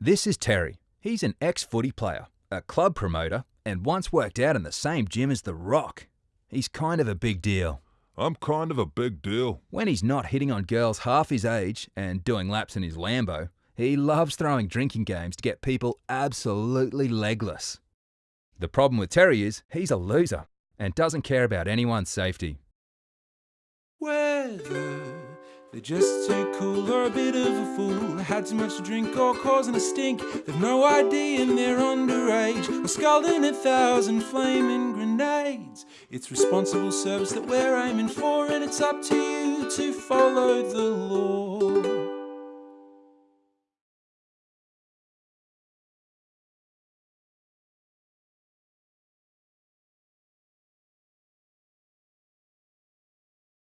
This is Terry. He's an ex footy player, a club promoter, and once worked out in the same gym as The Rock. He's kind of a big deal. I'm kind of a big deal. When he's not hitting on girls half his age and doing laps in his Lambo, he loves throwing drinking games to get people absolutely legless. The problem with Terry is he's a loser and doesn't care about anyone's safety. Whether they're just too cool fool, had too much to drink or causing a stink, they've no idea and they're underage, or scalding a thousand flaming grenades. It's responsible service that we're aiming for, and it's up to you to follow the law.